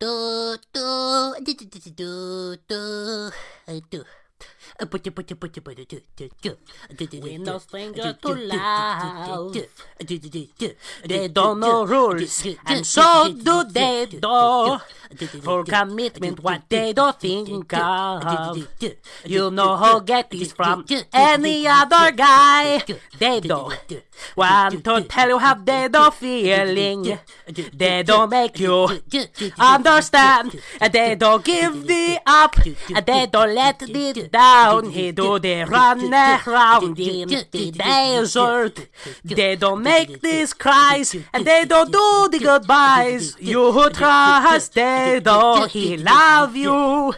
do do do do do we're no stranger to love. They don't know rules, and so do they though. For commitment, what they don't think of. You know who get this from any other guy. They don't want to tell you how they don't feeling. They don't make you understand. They don't give the up. They don't let it down. He do they run around in the desert. They don't make these cries and they don't do the goodbyes. You trust they don't he love you.